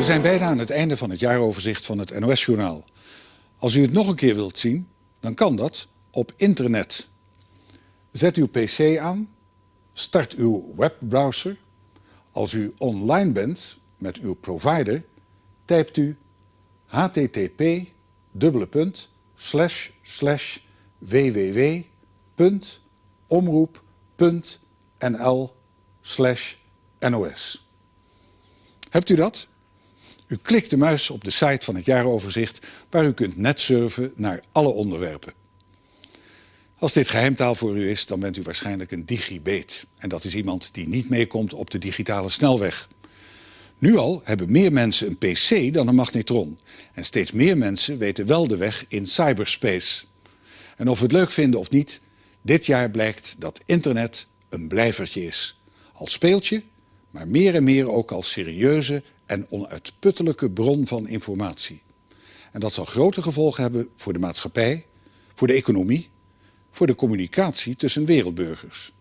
We zijn bijna aan het einde van het jaaroverzicht van het NOS-journaal. Als u het nog een keer wilt zien, dan kan dat op internet. Zet uw pc aan, start uw webbrowser. Als u online bent met uw provider, typt u http www.omroep.nl nos. Hebt u dat? U klikt de muis op de site van het jaaroverzicht waar u kunt netsurfen naar alle onderwerpen. Als dit geheimtaal voor u is, dan bent u waarschijnlijk een digibeet. En dat is iemand die niet meekomt op de digitale snelweg. Nu al hebben meer mensen een pc dan een magnetron. En steeds meer mensen weten wel de weg in cyberspace. En of we het leuk vinden of niet, dit jaar blijkt dat internet een blijvertje is. Als speeltje, maar meer en meer ook als serieuze en onuitputtelijke bron van informatie. En dat zal grote gevolgen hebben voor de maatschappij, voor de economie, voor de communicatie tussen wereldburgers.